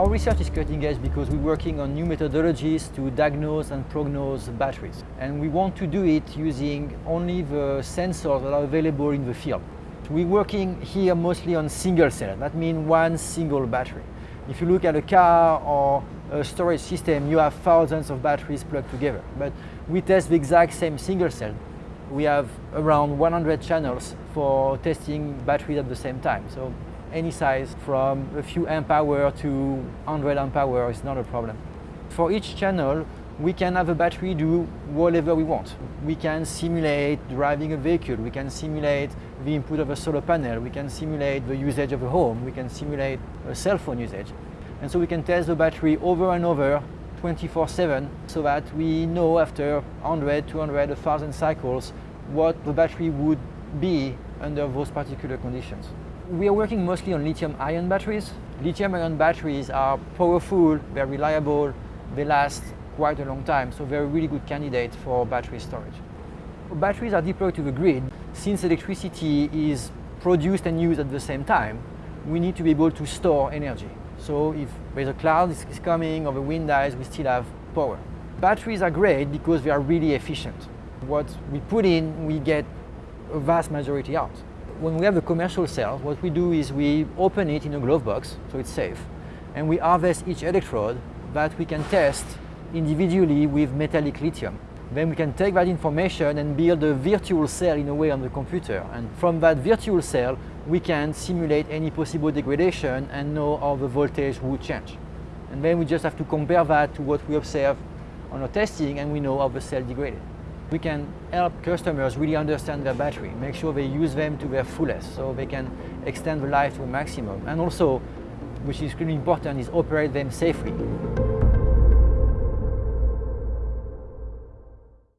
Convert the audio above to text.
Our research is cutting edge because we're working on new methodologies to diagnose and prognose batteries. And we want to do it using only the sensors that are available in the field. We're working here mostly on single cell. That means one single battery. If you look at a car or a storage system, you have thousands of batteries plugged together. But we test the exact same single cell. We have around 100 channels for testing batteries at the same time. So any size from a few amp hour to 100 amp hour is not a problem. For each channel, we can have a battery do whatever we want. We can simulate driving a vehicle, we can simulate the input of a solar panel, we can simulate the usage of a home, we can simulate a cell phone usage. And so we can test the battery over and over 24-7 so that we know after 100, 200, 1000 cycles what the battery would be under those particular conditions. We are working mostly on lithium-ion batteries. Lithium-ion batteries are powerful, they're reliable, they last quite a long time, so they're a really good candidate for battery storage. Batteries are deployed to the grid. Since electricity is produced and used at the same time, we need to be able to store energy. So if there's a cloud is coming or the wind dies, we still have power. Batteries are great because they are really efficient. What we put in, we get a vast majority out. When we have a commercial cell, what we do is we open it in a glove box, so it's safe, and we harvest each electrode that we can test individually with metallic lithium. Then we can take that information and build a virtual cell in a way on the computer. And from that virtual cell, we can simulate any possible degradation and know how the voltage would change. And then we just have to compare that to what we observe on our testing and we know how the cell degraded. We can help customers really understand their battery, make sure they use them to their fullest so they can extend the life to a maximum. And also, which is really important, is operate them safely.